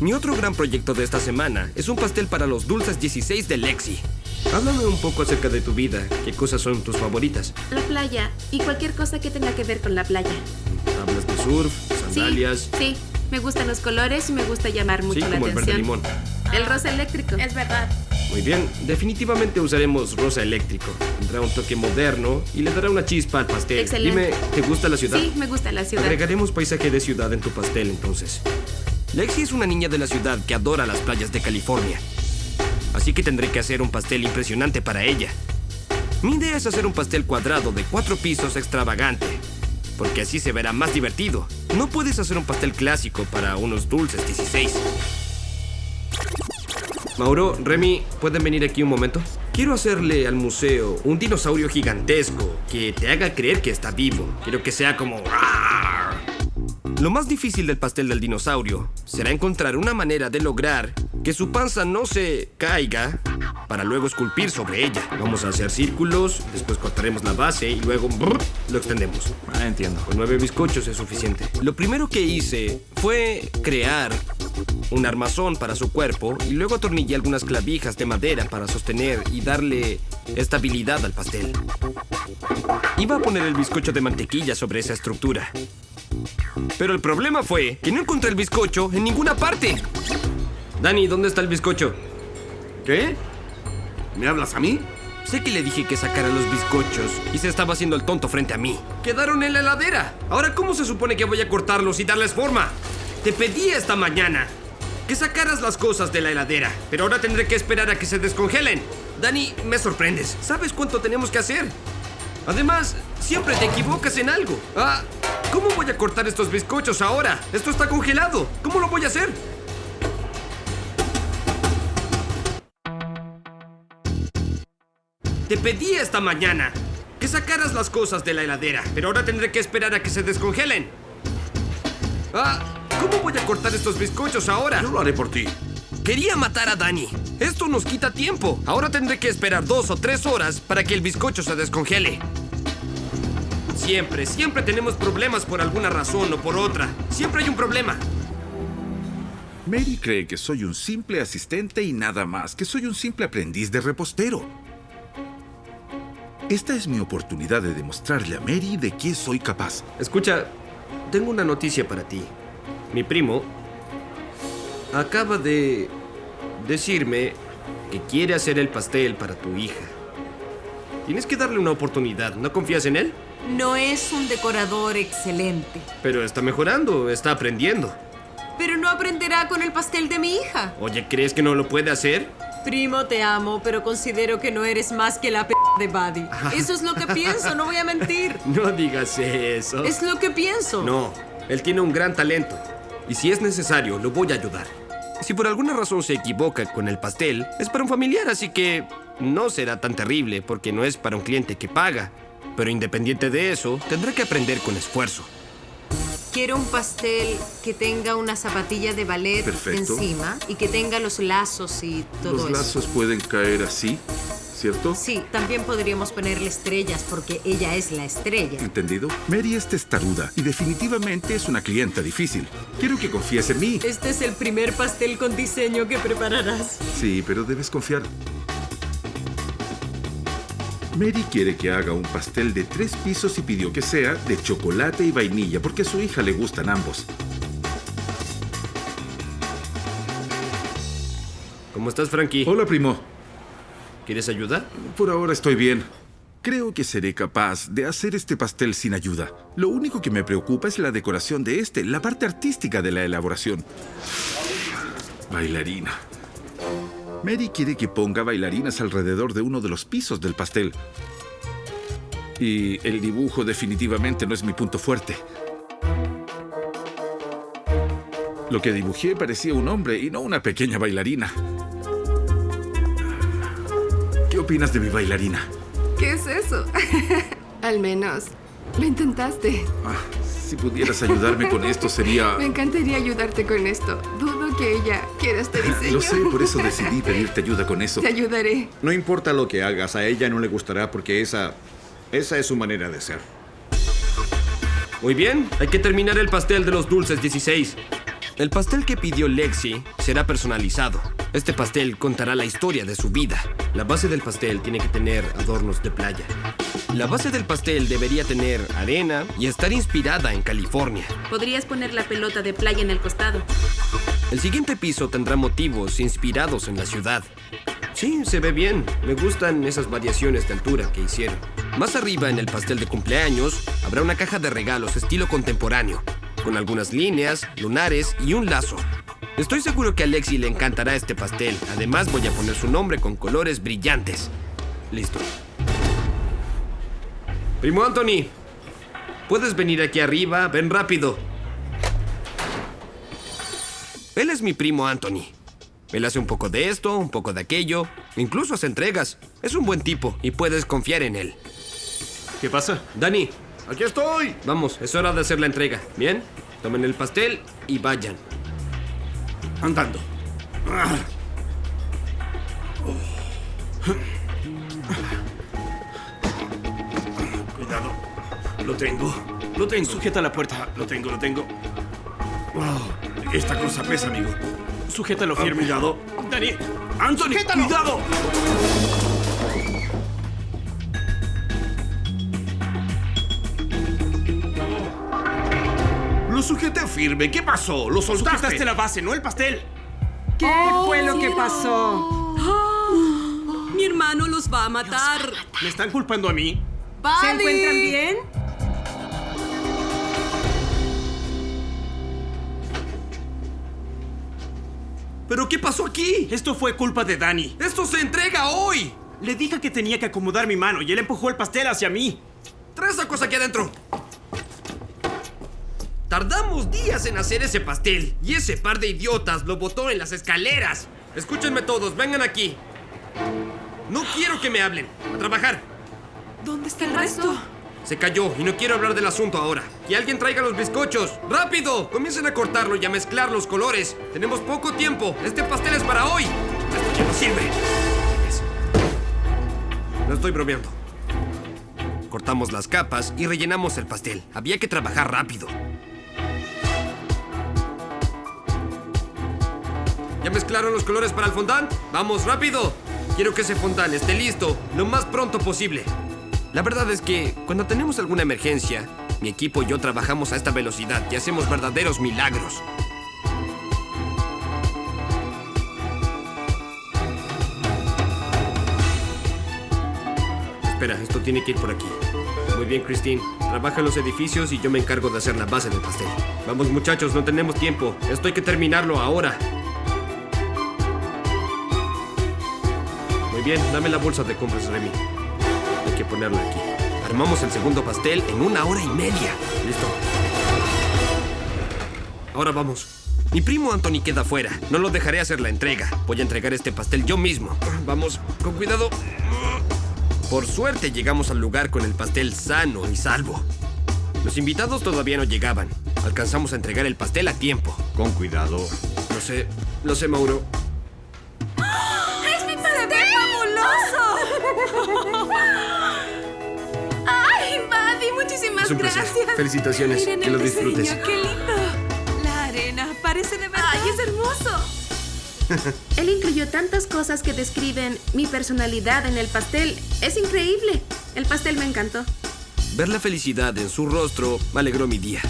Mi otro gran proyecto de esta semana es un pastel para los dulces 16 de Lexi. Háblame un poco acerca de tu vida. ¿Qué cosas son tus favoritas? La playa y cualquier cosa que tenga que ver con la playa. ¿Hablas de surf, sandalias? Sí, sí. Me gustan los colores y me gusta llamar mucho Sí, la como el verde atención. limón. El rosa eléctrico. Es verdad. Muy bien, definitivamente usaremos rosa eléctrico. Tendrá un toque moderno y le dará una chispa al pastel. Excelente. Dime, ¿te gusta la ciudad? Sí, me gusta la ciudad. Agregaremos paisaje de ciudad en tu pastel entonces. Lexi es una niña de la ciudad que adora las playas de California. Así que tendré que hacer un pastel impresionante para ella. Mi idea es hacer un pastel cuadrado de cuatro pisos extravagante. Porque así se verá más divertido. No puedes hacer un pastel clásico para unos dulces 16. Mauro, Remy, ¿pueden venir aquí un momento? Quiero hacerle al museo un dinosaurio gigantesco que te haga creer que está vivo. Quiero que sea como... Lo más difícil del pastel del dinosaurio será encontrar una manera de lograr que su panza no se caiga para luego esculpir sobre ella. Vamos a hacer círculos, después cortaremos la base y luego brr, lo extendemos. Ah, entiendo. Con nueve bizcochos es suficiente. Lo primero que hice fue crear un armazón para su cuerpo y luego atornillé algunas clavijas de madera para sostener y darle estabilidad al pastel. Iba a poner el bizcocho de mantequilla sobre esa estructura. Pero el problema fue que no encontré el bizcocho en ninguna parte. Dani, ¿dónde está el bizcocho? ¿Qué? ¿Me hablas a mí? Sé que le dije que sacara los bizcochos y se estaba haciendo el tonto frente a mí. ¡Quedaron en la heladera! Ahora, ¿cómo se supone que voy a cortarlos y darles forma? Te pedí esta mañana que sacaras las cosas de la heladera, pero ahora tendré que esperar a que se descongelen. Dani, me sorprendes. ¿Sabes cuánto tenemos que hacer? Además, siempre te equivocas en algo. Ah, ¿cómo voy a cortar estos bizcochos ahora? Esto está congelado. ¿Cómo lo voy a hacer? Te pedí esta mañana que sacaras las cosas de la heladera, pero ahora tendré que esperar a que se descongelen. Ah, ¿cómo voy a cortar estos bizcochos ahora? Yo lo haré por ti. Quería matar a Dani. Esto nos quita tiempo. Ahora tendré que esperar dos o tres horas para que el bizcocho se descongele. Siempre, siempre tenemos problemas por alguna razón o por otra. Siempre hay un problema. Mary cree que soy un simple asistente y nada más, que soy un simple aprendiz de repostero. Esta es mi oportunidad de demostrarle a Mary de qué soy capaz. Escucha, tengo una noticia para ti. Mi primo acaba de decirme que quiere hacer el pastel para tu hija. Tienes que darle una oportunidad. ¿No confías en él? No es un decorador excelente, Pero está mejorando, está aprendiendo. pero no aprenderá con el pastel de mi hija. Oye, ¿crees que no lo puede hacer? Primo, te amo, pero considero que no eres más que la p de Buddy. Eso es lo que pienso, no voy a mentir. No digas eso. Es lo que pienso. No, él tiene un gran talento. Y si es necesario, lo voy a ayudar. Si por alguna razón se equivoca con el pastel, es para un familiar, así que no será tan terrible porque no es para un cliente que paga. Pero independiente de eso, tendrá que aprender con esfuerzo. Quiero un pastel que tenga una zapatilla de ballet Perfecto. encima y que tenga los lazos y todo Los eso. lazos pueden caer así, ¿cierto? Sí, también podríamos ponerle estrellas porque ella es la estrella. ¿Entendido? Mary es testaruda y definitivamente es una clienta difícil. Quiero que confíes en mí. Este es el primer pastel con diseño que prepararás. Sí, pero debes confiar. Mary quiere que haga un pastel de tres pisos y pidió que sea de chocolate y vainilla porque a su hija le gustan ambos. ¿Cómo estás, Frankie? Hola, primo. ¿Quieres ayuda? Por ahora estoy bien. Creo que seré capaz de hacer este pastel sin ayuda. Lo único que me preocupa es la decoración de este, la parte artística de la elaboración. Bailarina. Mary quiere que ponga bailarinas alrededor de uno de los pisos del pastel. Y el dibujo definitivamente no es mi punto fuerte. Lo que dibujé parecía un hombre y no una pequeña bailarina. ¿Qué opinas de mi bailarina? ¿Qué es eso? Al menos lo intentaste. Ah, si pudieras ayudarme con esto sería... Me encantaría ayudarte con esto. Que ella quiera este diseño. Lo sé, por eso decidí pedirte ayuda con eso. Te ayudaré. No importa lo que hagas, a ella no le gustará porque esa. Esa es su manera de ser. Muy bien, hay que terminar el pastel de los dulces 16. El pastel que pidió Lexi será personalizado. Este pastel contará la historia de su vida. La base del pastel tiene que tener adornos de playa. La base del pastel debería tener arena y estar inspirada en California. Podrías poner la pelota de playa en el costado. El siguiente piso tendrá motivos inspirados en la ciudad. Sí, se ve bien. Me gustan esas variaciones de altura que hicieron. Más arriba en el pastel de cumpleaños habrá una caja de regalos estilo contemporáneo, con algunas líneas, lunares y un lazo. Estoy seguro que a Alexi le encantará este pastel. Además voy a poner su nombre con colores brillantes. Listo. Primo Anthony, puedes venir aquí arriba, ven rápido. Él es mi primo Anthony. Él hace un poco de esto, un poco de aquello, incluso hace entregas. Es un buen tipo y puedes confiar en él. ¿Qué pasa? Dani, ¡Aquí estoy! vamos, es hora de hacer la entrega. ¿Bien? Tomen el pastel y vayan. Andando. Cuidado. Lo tengo. Lo tengo. Sujeta la puerta. Lo tengo, lo tengo. Oh, esta cosa pesa, amigo. Sujétalo firme. cuidado. Dani. Anthony, cuidado. Lo sujeté firme. ¿Qué pasó? ¿Lo soltaste? Sujetaste la base, no el pastel. ¿Qué fue lo que pasó? Mi hermano los va a matar. ¿Me están culpando a mí? ¿Se encuentran bien? ¿Pero qué pasó aquí? Esto fue culpa de Dani. ¡Esto se entrega hoy! Le dije que tenía que acomodar mi mano y él empujó el pastel hacia mí. Trae esa cosa aquí adentro. Tardamos días en hacer ese pastel y ese par de idiotas lo botó en las escaleras. Escúchenme todos, vengan aquí. No quiero que me hablen. A trabajar. ¿Dónde está el resto? Se cayó y no quiero hablar del asunto ahora. Que alguien traiga los bizcochos. ¡Rápido! Comiencen a cortarlo y a mezclar los colores. Tenemos poco tiempo. Este pastel es para hoy. Esto ya no sirve. No estoy bromeando. Cortamos las capas y rellenamos el pastel. Había que trabajar rápido. ¿Ya mezclaron los colores para el fondant? ¡Vamos, rápido! Quiero que ese fondant esté listo lo más pronto posible. La verdad es que cuando tenemos alguna emergencia, mi equipo y yo trabajamos a esta velocidad y hacemos verdaderos milagros. Espera, esto tiene que ir por aquí. Muy bien, Christine. Trabaja en los edificios y yo me encargo de hacer la base del pastel. Vamos, muchachos, no tenemos tiempo. Esto hay que terminarlo ahora. Muy bien, dame la bolsa de compras, Remy. Hay que ponerla aquí. Armamos el segundo pastel en una hora y media. Listo. Ahora vamos. Mi primo Anthony queda fuera. No lo dejaré hacer la entrega. Voy a entregar este pastel yo mismo. Vamos, con cuidado. Por suerte llegamos al lugar con el pastel sano y salvo. Los invitados todavía no llegaban. Alcanzamos a entregar el pastel a tiempo. Con cuidado. Lo sé, lo sé, Mauro. Es un placer. gracias. Felicitaciones. Miren que lo disfrutes. diseño, ¡Qué lindo! La arena parece de verdad. ¡Ay, es hermoso! Él incluyó tantas cosas que describen mi personalidad en el pastel. Es increíble. El pastel me encantó. Ver la felicidad en su rostro me alegró mi día.